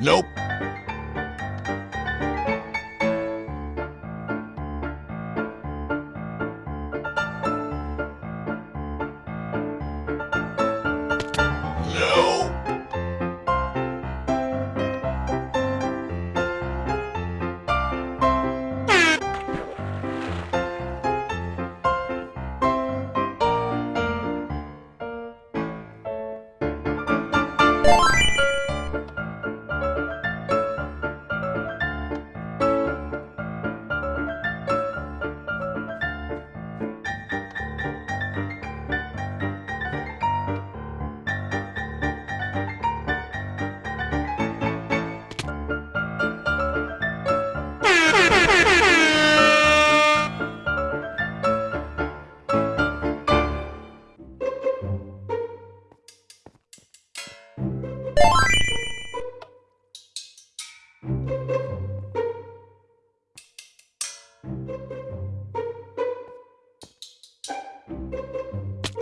Nope.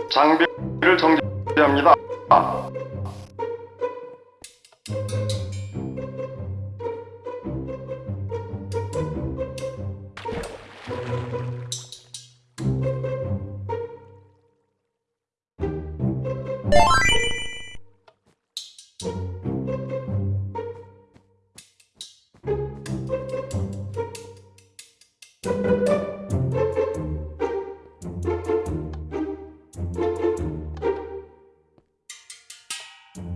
장비를 정지합니다.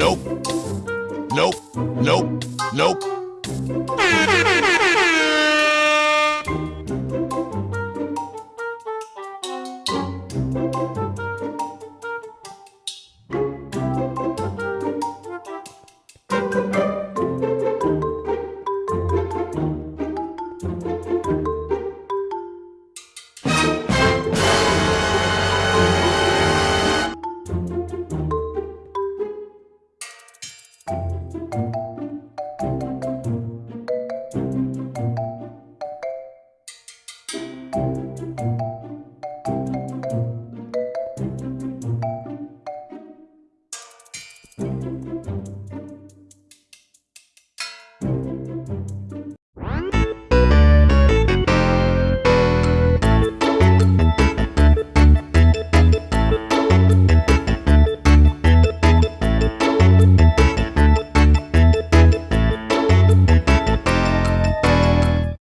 Nope. Nope. Nope. Nope.